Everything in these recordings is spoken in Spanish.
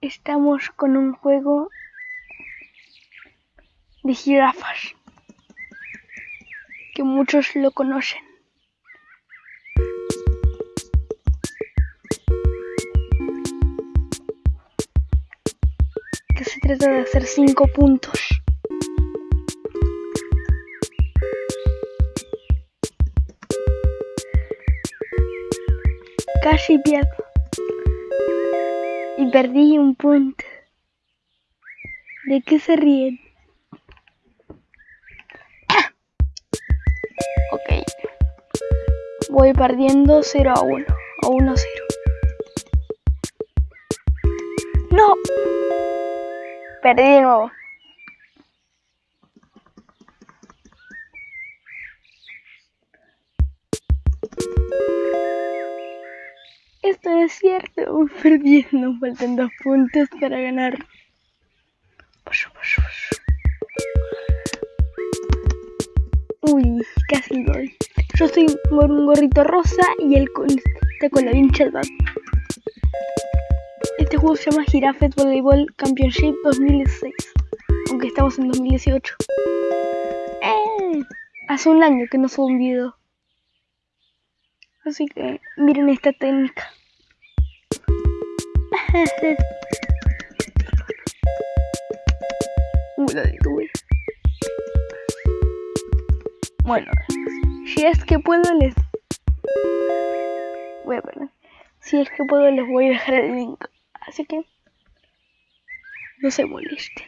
Estamos con un juego de jirafas que muchos lo conocen. Que se trata de hacer cinco puntos. Casi pierdo. Y perdí un punto. ¿De qué se ríen? ok. Voy perdiendo 0 a 1. O 1 a 0. ¡No! Perdí de nuevo. Es cierto. Voy perdiendo. Faltan dos puntos para ganar. Uy, casi gol. Yo soy con un gorrito rosa y él con, está con la vincha de Este juego se llama Giraffe Volleyball Championship 2016. Aunque estamos en 2018. ¡Eh! Hace un año que no subo un video. Así que miren esta técnica. Uh, la detuve. Bueno, si es que puedo les voy a perder. Si es que puedo les voy a dejar el link. Así que no se molesten.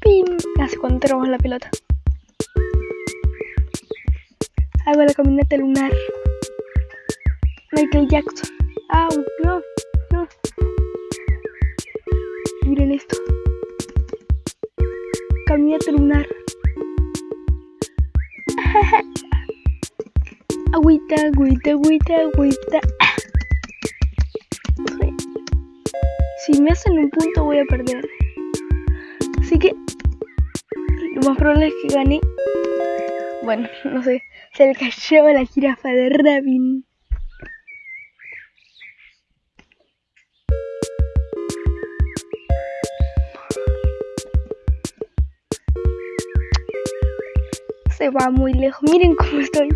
¡Pim! Hace cuando tenemos la pelota. Hago la caminata lunar. Michael Jackson. ¡Au! ¡No! ¡No! Miren esto. Caminata lunar. agüita, agüita, agüita, agüita. Si me hacen un punto voy a perder. Así que lo más probable es que gane. Bueno, no sé. Se le cayó la jirafa de Rabin. Se va muy lejos. Miren cómo estoy.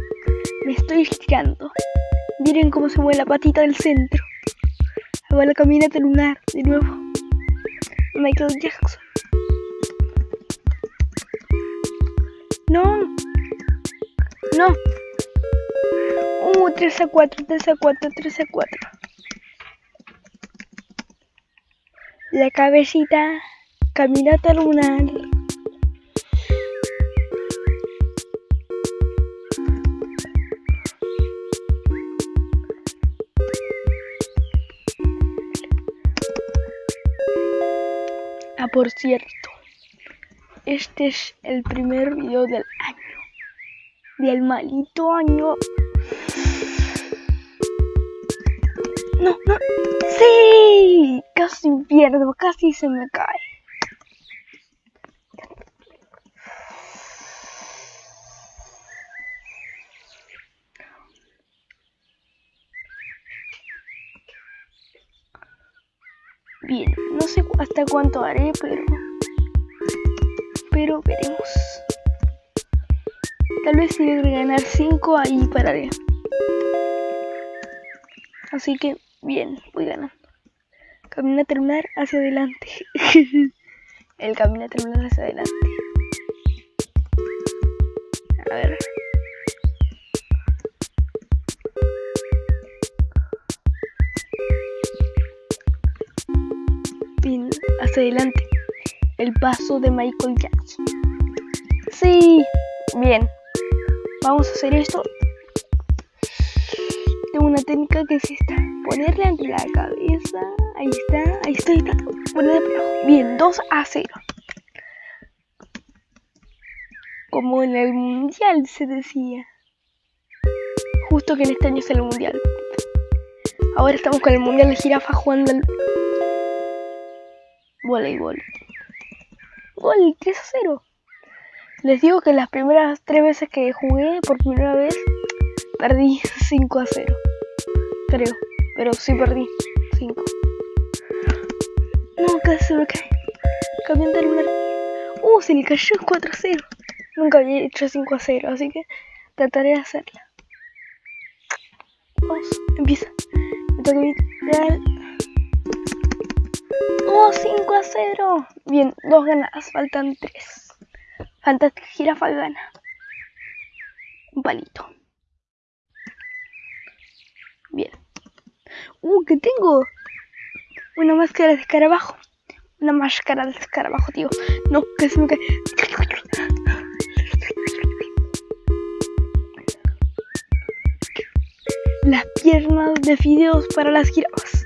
Me estoy estirando. Miren cómo se mueve la patita del centro. Hago la caminata lunar de nuevo. Michael Jackson. No. No. Uh, 3 a 4, 3 a 4, 3 a 4. La cabecita. Caminata lunar. Ah, por cierto, este es el primer video del año. Del malito año. No, no. Sí, casi pierdo, casi se me cae. Bien, no sé hasta cuánto haré, pero... Pero veremos. Tal vez si logre ganar 5, ahí pararé. Así que, bien, voy ganando. Camina a terminar hacia adelante. El camino a terminar hacia adelante. A ver. Bien, hacia adelante. El paso de Michael Jackson. Sí, bien. Vamos a hacer esto. Tengo una técnica que es esta. Ponerle entre la cabeza. Ahí está, ahí está, ahí está. Ponerle. Bien, 2 a 0. Como en el mundial se decía. Justo que en este año es el mundial. Ahora estamos con el mundial de jirafa jugando al voleibol. Gol, 3 a 0. Les digo que las primeras tres veces que jugué por primera vez perdí 5 a 0. Creo, pero sí perdí 5. No, casi se me cae. Cambiando el lugar. Uh, se le cayó 4 a 0. Nunca había hecho 5 a 0, así que trataré de hacerla. Vamos, empieza. Me toca vital. ¡Oh, 5 a 0! Bien, dos ganadas, faltan 3. Fantástica jirafa gana. Un palito. Bien. Uh, que tengo una máscara de escarabajo. Una máscara de escarabajo, tío. No, que se me cae. Las piernas de fideos para las jirafas.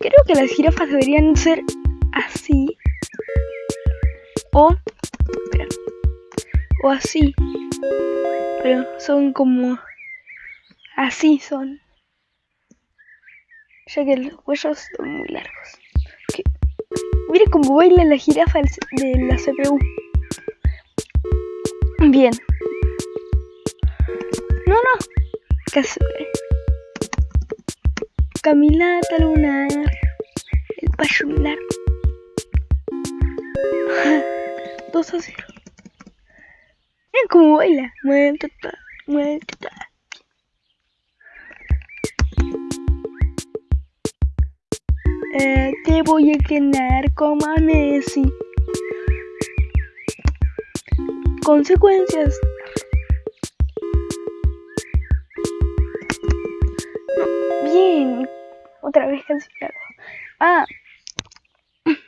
Creo que las jirafas deberían ser así. O. O así. Pero son como. Así son. Ya que los huellos son muy largos. ¿Qué? Mire cómo baila la jirafa de la CPU. Bien. No, no. Casi. Caminata lunar. El payo lunar. 2 a 0. Cómo baila. Muévete. Eh, te voy a entrenar como a Messi. Consecuencias. Bien. Otra vez cancelado. Ah.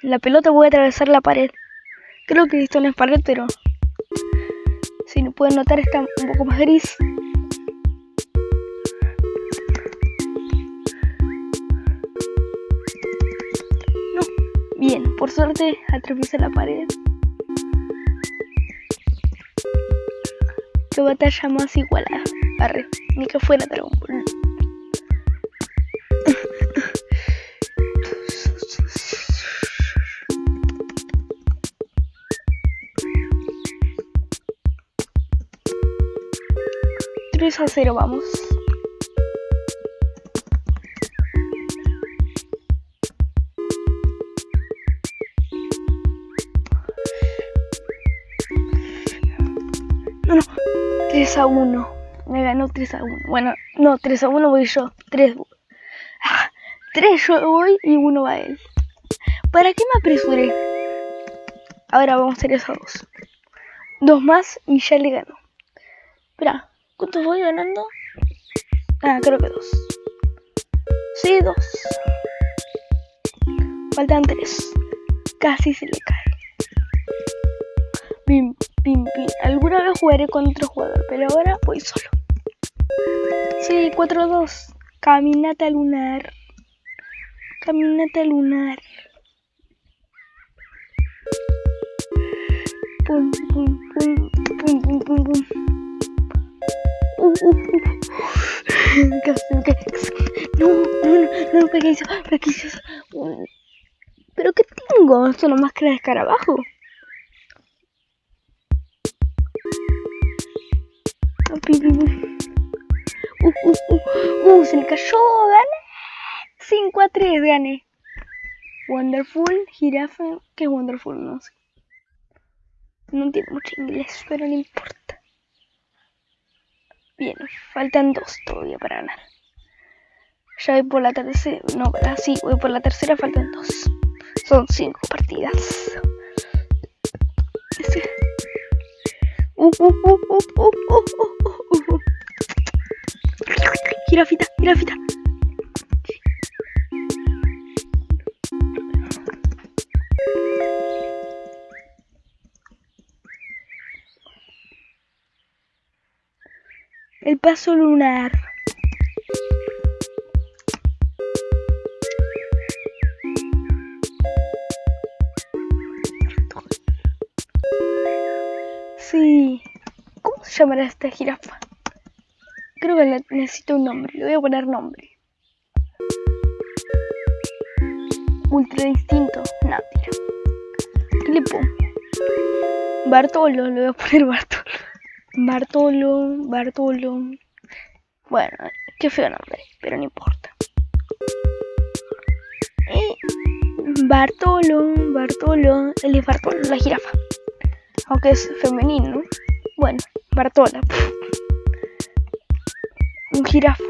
La pelota voy a atravesar la pared. Creo que esto no es pared, pero... No pueden notar está un poco más gris. Bien, por suerte atraviesa la pared. Qué batalla más igualada. Arre, ni que fuera Dragon Ball. A cero, vamos. No, no. 3 a 1. Me ganó 3 a 1. Bueno, no, 3 a 1 voy yo. 3. Ah, 3 yo voy y 1 va él. ¿Para qué me apresuré? Ahora vamos a 3 a 2. 2 más y ya le ganó. Espera, ¿cuántos voy ganando? Ah, creo que 2. Sí, 2. Faltan 3. Casi se le cae. Pim, pim, pim. Alguna vez jugaré con otro jugador, pero ahora voy solo. Sí, 4-2. Caminata lunar. Caminata lunar. Pum, pum, pum, pum, pum, pum, pum. No, no, no, no, pequeño, pequeño. ¿Pero qué tengo? ¿Esto no máscara de escarabajo? Uh, uh, uh, uh, se le cayó, gané. 5 a 3 gané. Wonderful, jirafa. ¿Qué es Wonderful? No sé. No entiendo mucho inglés, pero no importa. Bien, faltan dos todavía para ganar. Ya voy por la tercera. No, sí, voy por la tercera, faltan dos. Son cinco partidas. Este. Uh, El paso lunar. Sí. ¿Cómo se llamará esta jirafa? Creo que necesito un nombre. Le voy a poner nombre. Ultra instinto. No, tira. Bartolo, le voy a poner Bartolo. Bartolo, Bartolo. Bueno, qué feo nombre, pero no importa. Y Bartolo, Bartolo, él es Bartolo, la jirafa. Aunque es femenino, Bueno, Bartola. Un jirafo.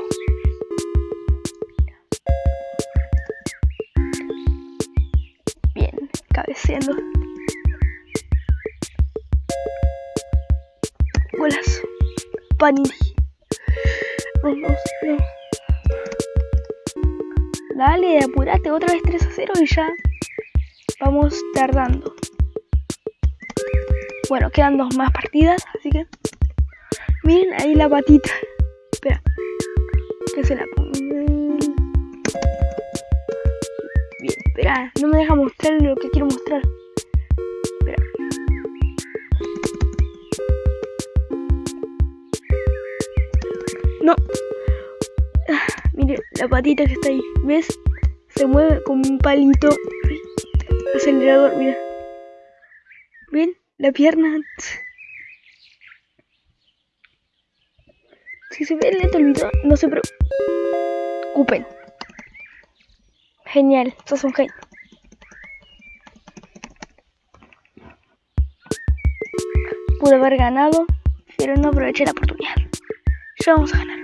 Bien, cabeceando. Golazo. Panini. Vamos, no. Dale, apurate, otra vez 3 a 0 y ya vamos tardando. Bueno, quedan dos más partidas, así que miren ahí la patita. Espera, que se la. Bien, espera, no me deja mostrar lo que quiero mostrar. la patita que está ahí. ¿Ves? Se mueve como un palito. Acelerador, mira. ¿Ven? La pierna. Si se ve lento el video, no se preocupen. Genial, sos un genio. Pude haber ganado, pero no aproveché la oportunidad. Vamos a ganar.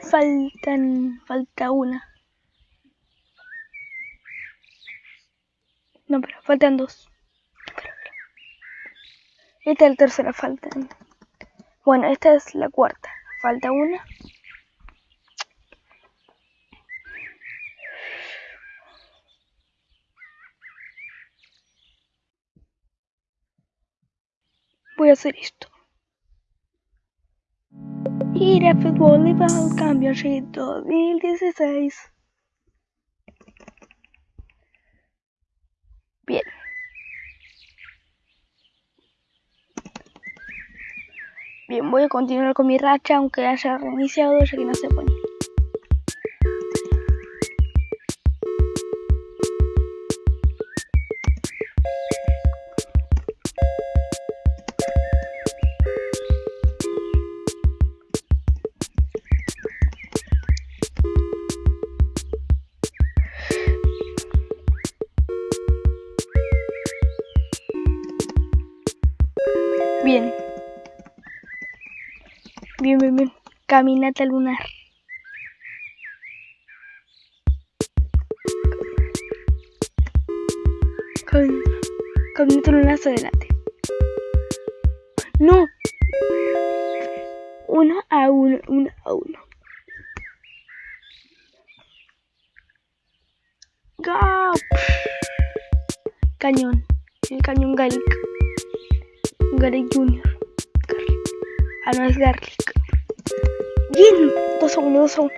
faltan, falta una. No, pero faltan dos. Esta es la tercera, falta. Bueno, esta es la cuarta. Falta una. Voy a hacer esto. Ir a fútbol y Championship 2016. Bien, voy a continuar con mi racha aunque haya reiniciado ya que no se pone. Bien. Bien, bien, bien. Caminata lunar. caminata lunar hacia adelante. No. Uno a uno, uno a uno. Go. Cañón. El cañón gálico. Garlic Junior. Ah, no es Garlic. Bien. 2 a 1, 2 a 1.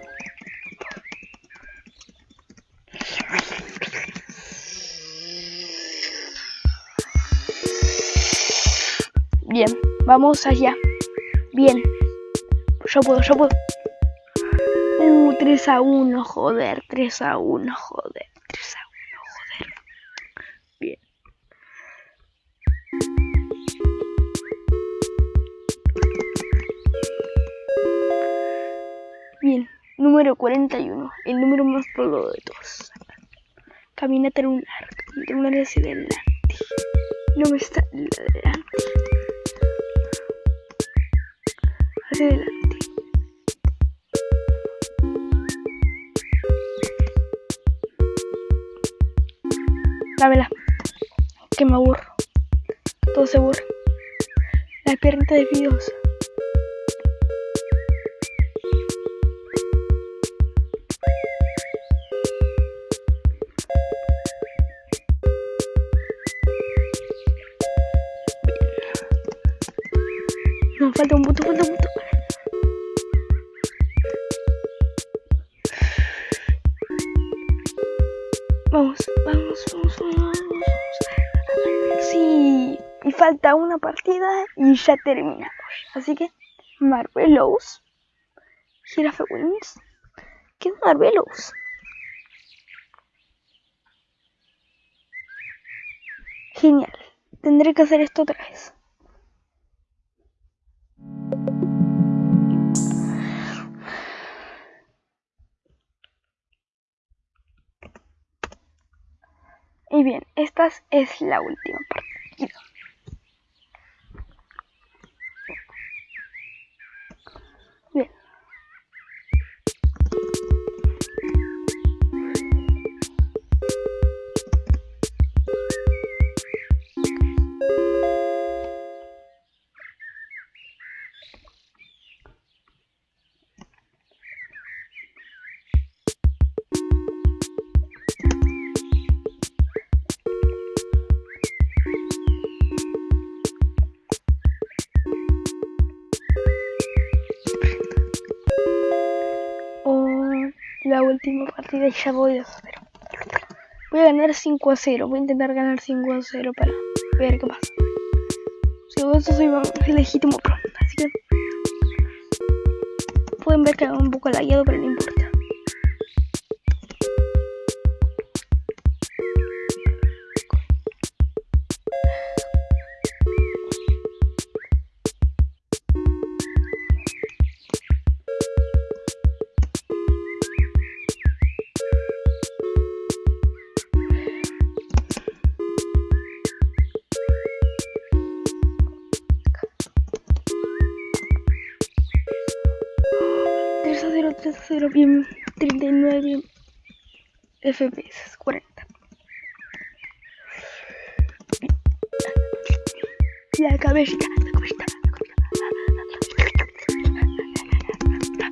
Bien, vamos allá. Bien. Yo puedo, yo puedo. Uh, 3 a 1, joder. 3 a 1, joder. Número 41, el número más poblado de todos. Caminata lunar, caminata lunar hacia adelante. No me está adelante. Hacia adelante. Dámela. Que me aburro. Todo se aburre. La pierna de videos. falta un voto, falta un voto. Vamos, vamos, vamos, vamos. Sí, y falta una partida y ya terminamos. Así que, Marvelos, Girafe Wings, ¿qué es Marvelos? Genial, tendré que hacer esto otra vez. Y bien, esta es la última partida. Última partida y ya voy a 0. Voy a ganar 5 a 0. Voy a intentar ganar 5 a 0 para ver qué pasa. Si vos soy legítimo pro. Así que pueden ver que hago un poco lagueado, pero no importa. Bien, 39 FPS, 40. La cabecita, la cabecita, la cabecita.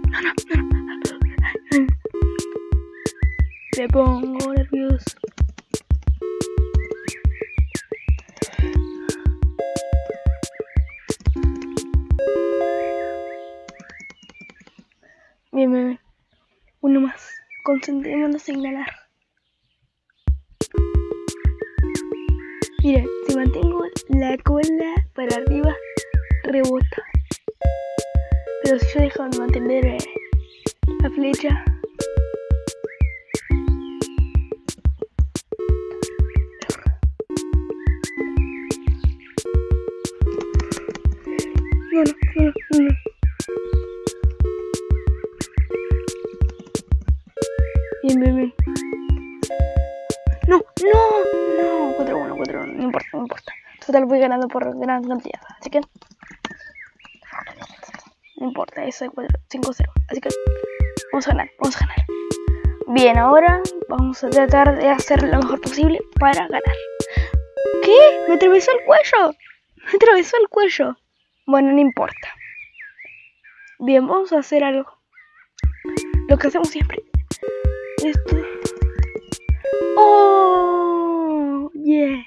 No, no, no. Me pongo nervioso. Concentrémonos en ganar. Mira, si mantengo la cola para arriba, rebota. Pero si yo dejo de mantener eh, la flecha, ganando por gran cantidad. Así que. No importa, eso es 5-0. Así que. Vamos a ganar, vamos a ganar. Bien, ahora vamos a tratar de hacer lo mejor posible para ganar. ¿Qué? Me atravesó el cuello. Me atravesó el cuello. Bueno, no importa. Bien, vamos a hacer algo. Lo que hacemos siempre. Esto. ¡Oh! Yeah.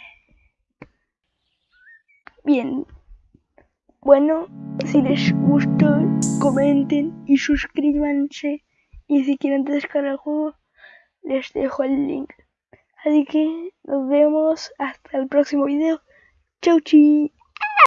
Bien. Bueno, si les gustó, comenten y suscríbanse. Y si quieren descargar el juego, les dejo el link. Así que nos vemos hasta el próximo video. Chau chi.